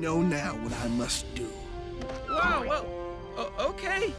know now what I must do. Whoa, whoa!